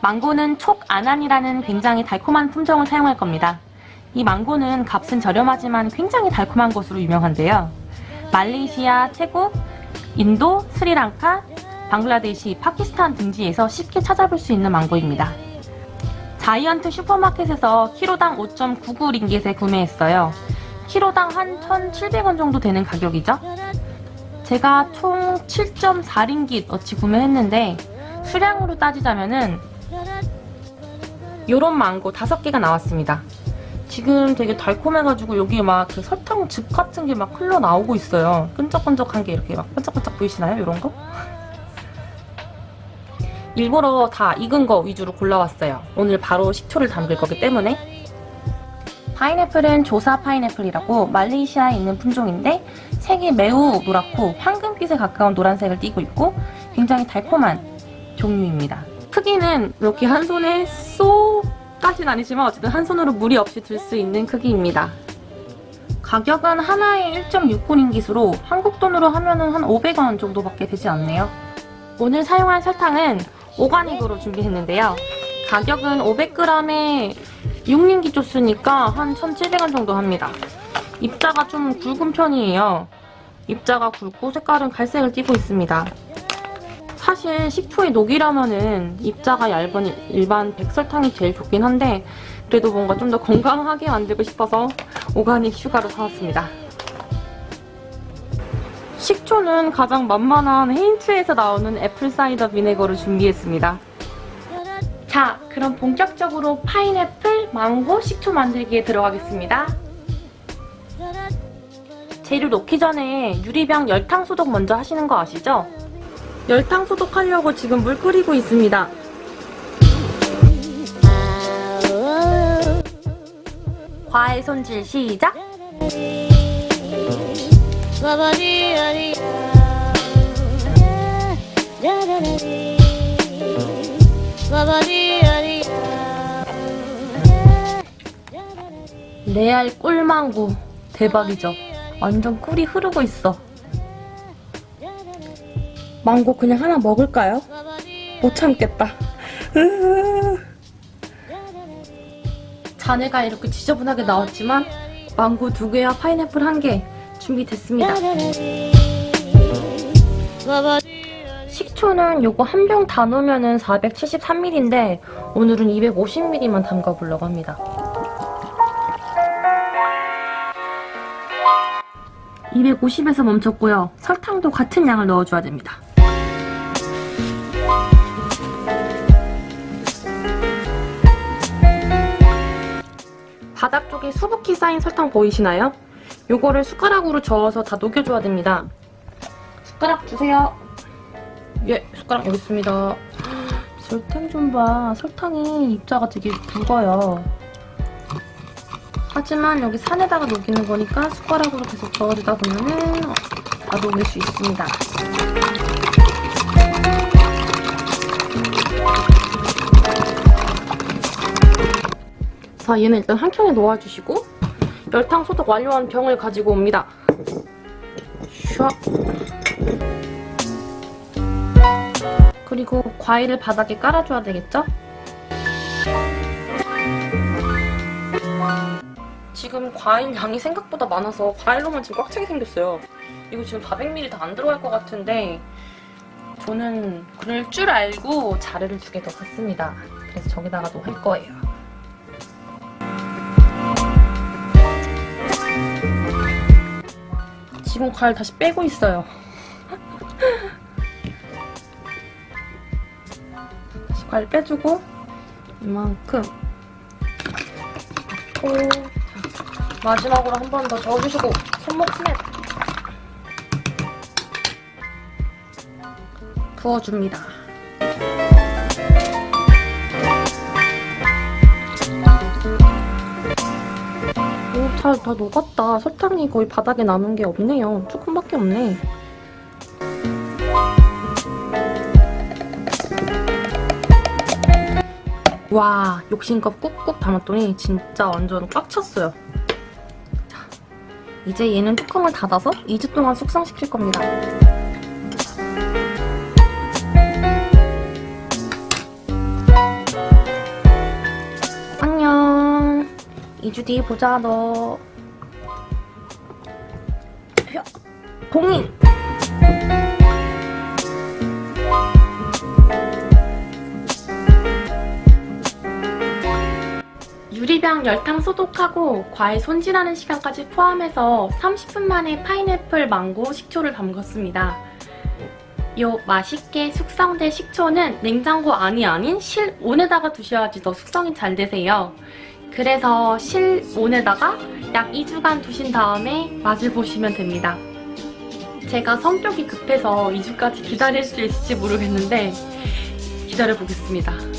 망고는 촉 아난이라는 굉장히 달콤한 품종을 사용할 겁니다. 이 망고는 값은 저렴하지만 굉장히 달콤한 것으로 유명한데요. 말레이시아, 태국, 인도, 스리랑카, 방글라데시, 파키스탄 등지에서 쉽게 찾아볼 수 있는 망고입니다. 자이언트 슈퍼마켓에서 키로당 5.99링깃에 구매했어요. 키로당 한 1,700원 정도 되는 가격이죠. 제가 총 7.4링깃 어치 구매했는데 수량으로 따지자면 은 요런 망고 5개가 나왔습니다. 지금 되게 달콤해가지고 여기 막그 설탕 즙 같은 게 막 흘러나오고 있어요. 끈적끈적한 게 이렇게 막 반짝반짝 보이시나요? 이런 거? 일부러 다 익은 거 위주로 골라왔어요. 오늘 바로 식초를 담글 거기 때문에 파인애플은 조사 파인애플이라고 말레이시아에 있는 품종인데 색이 매우 노랗고 황금빛에 가까운 노란색을 띠고 있고 굉장히 달콤한 종류입니다. 크기는 이렇게 한 손에 쏙까지는 아니지만 어쨌든 한 손으로 무리 없이 들 수 있는 크기입니다. 가격은 하나에 1.69링깃으로 한국 돈으로 하면 은 한 500원 정도밖에 되지 않네요. 오늘 사용할 설탕은 오가닉으로 준비했는데요. 가격은 500g에 6링깃 줬으니까 한 1,700원 정도 합니다. 입자가 좀 굵은 편이에요. 입자가 굵고 색깔은 갈색을 띠고 있습니다. 사실 식초에 녹이려면은 입자가 얇은 일반 백설탕이 제일 좋긴 한데 그래도 뭔가 좀 더 건강하게 만들고 싶어서 organic sugar로 사왔습니다. 식초는 가장 만만한 하인즈에서 나오는 apple cider vinegar를 준비했습니다. 자, 그럼 본격적으로 파인애플, 망고, 식초 만들기에 들어가겠습니다. 재료 넣기 전에 유리병 열탕 소독 먼저 하시는 거 아시죠? 열탕 소독하려고 지금 물 끓이고 있습니다. 과일 손질 시작! 레알 꿀망고 대박이죠? 완전 꿀이 흐르고 있어. 망고 그냥 하나 먹을까요? 못 참겠다. 자네가 이렇게 지저분하게 나왔지만 망고 두 개와 파인애플 한 개 준비됐습니다. 식초는 요거 한 병 다 넣으면 473ml인데 오늘은 250ml만 담가보려고 합니다. 250에서 멈췄고요. 설탕도 같은 양을 넣어줘야 됩니다. 바닥 쪽에 수북히 쌓인 설탕 보이시나요? 요거를 숟가락으로 저어서 다 녹여줘야 됩니다. 숟가락 주세요. 예, 숟가락 여기 있습니다. 설탕 좀 봐. 설탕이 입자가 되게 굵어요. 하지만 여기 산에다가 녹이는 거니까 숟가락으로 계속 저어주다 보면은 다 녹일 수 있습니다. 자, 얘는 일단 한 켠에 놓아주시고 열탕 소독 완료한 병을 가지고 옵니다. 슉. 그리고 과일을 바닥에 깔아줘야 되겠죠? 지금 과일 양이 생각보다 많아서 과일로만 지금 꽉 차게 생겼어요. 이거 지금 400ml 다 안 들어갈 것 같은데 저는 그럴 줄 알고 자르를 두 개 더 샀습니다. 그래서 저기다가도 할 거예요. 지금 과일 다시 빼고 있어요. 다시 과일 빼주고 이만큼 넣고 마지막으로 한 번 더 저어주시고 손목 스냅 부어줍니다. 오, 잘 다 녹았다. 설탕이 거의 바닥에 남은 게 없네요. 조금밖에 없네. 와, 욕심껏 꾹꾹 담았더니 진짜 완전 꽉 찼어요. 이제 얘는 뚜껑을 닫아서 2주 동안 숙성시킬 겁니다. 안녕. 2주 뒤 보자, 너. 공인! 유리병 열탕 소독하고 과일 손질하는 시간까지 포함해서 30분 만에 파인애플 망고 식초를 담궜습니다. 요 맛있게 숙성된 식초는 냉장고 안이 아닌 실온에다가 두셔야지 더 숙성이 잘 되세요. 그래서 실온에다가 약 2주간 두신 다음에 맛을 보시면 됩니다. 제가 성격이 급해서 2주까지 기다릴 수 있을지 모르겠는데 기다려보겠습니다.